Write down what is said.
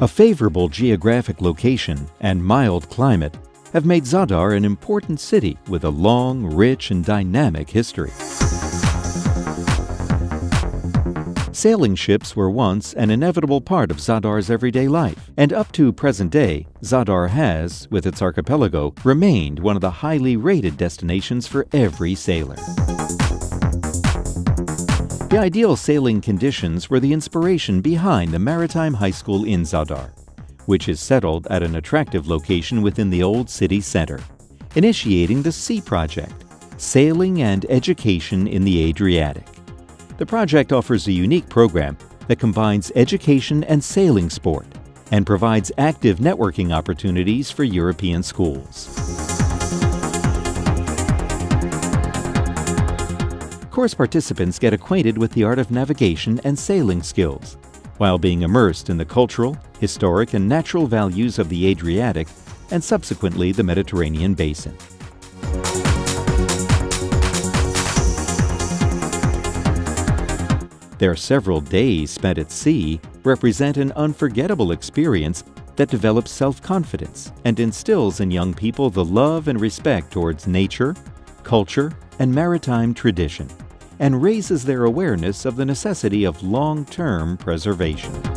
A favorable geographic location and mild climate have made Zadar an important city with a long, rich, and dynamic history. Sailing ships were once an inevitable part of Zadar's everyday life, and up to present day, Zadar has, with its archipelago, remained one of the highly rated destinations for every sailor. The ideal sailing conditions were the inspiration behind the Maritime High School in Zadar, which is settled at an attractive location within the old city center, initiating the SEA Project, Sailing and Education in the Adriatic. The project offers a unique program that combines education and sailing sport and provides active networking opportunities for European schools. Course participants get acquainted with the art of navigation and sailing skills, while being immersed in the cultural, historic, and natural values of the Adriatic and subsequently the Mediterranean basin. Their several days spent at sea represent an unforgettable experience that develops self-confidence and instills in young people the love and respect towards nature, culture, and maritime tradition and raises their awareness of the necessity of long-term preservation.